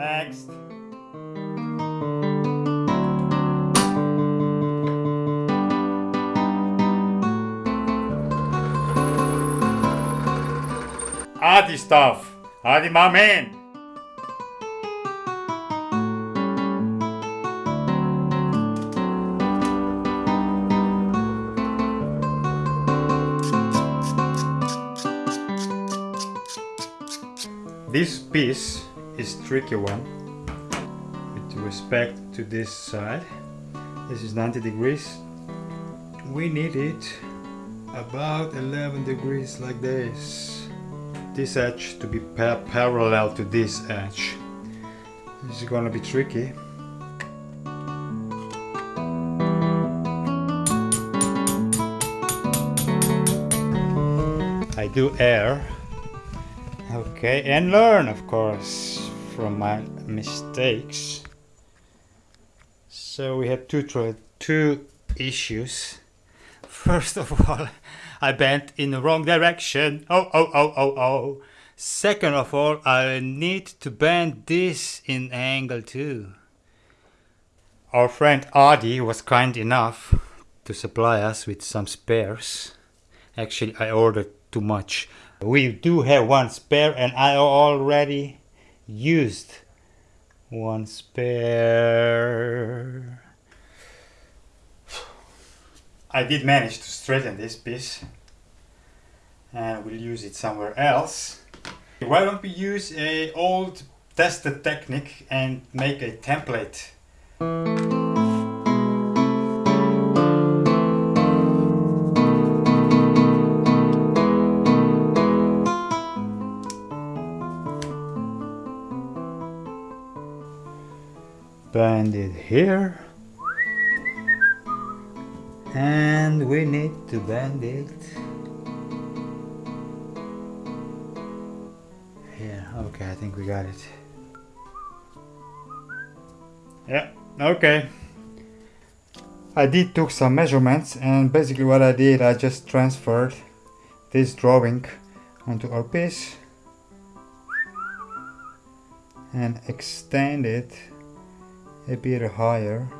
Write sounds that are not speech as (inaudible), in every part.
next. Adi stuff. Adi my man. This piece is tricky one with respect to this side. This is 90 degrees. We need it about 11 degrees like this. This edge to be pa parallel to this edge. This is gonna be tricky. I do err Okay, and learn, of course, from my mistakes. So we have two two issues. First of all, (laughs) I bent in the wrong direction. Oh, oh, oh, oh, oh. Second of all, I need to bend this in angle too. Our friend Adi was kind enough to supply us with some spares. Actually, I ordered too much we do have one spare and I already used one spare. I did manage to straighten this piece and we'll use it somewhere else. Why don't we use a old tested technique and make a template bend it here. And we need to bend it here. Okay I think we got it. Yeah okay. I did took some measurements and basically what I did I just transferred this drawing onto our piece and extend it a bit higher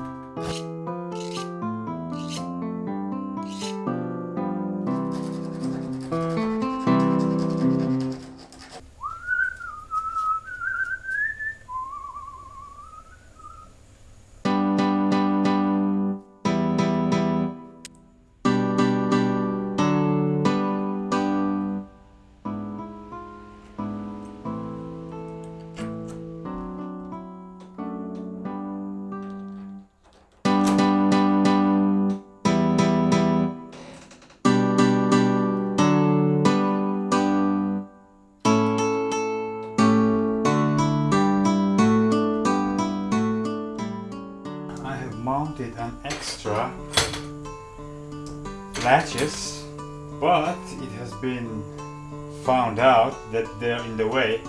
mounted an extra latches but it has been found out that they're in the way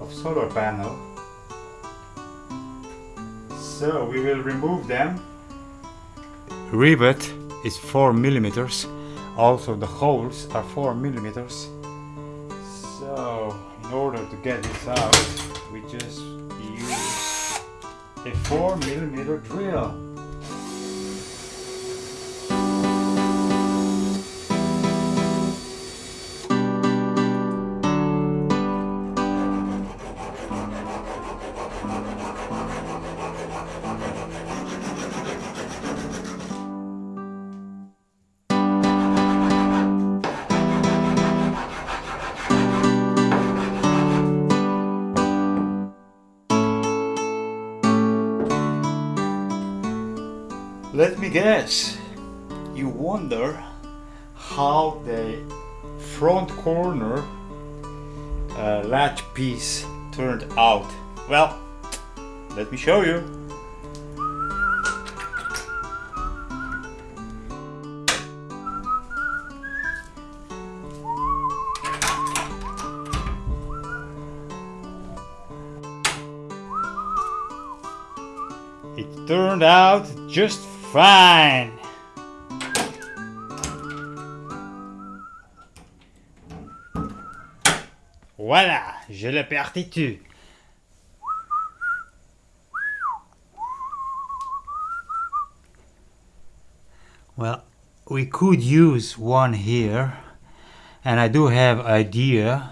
of solar panel. So we will remove them. Rivet is 4 millimeters. Also the holes are 4 millimeters. So, in order to get this out, we just a 4 millimeter drill. Let me guess. You wonder how the front corner uh, latch piece turned out. Well, let me show you. It turned out just fine. Voilà, je perdu. Well, we could use one here and I do have idea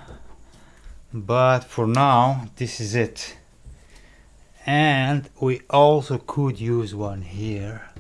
but for now this is it and we also could use one here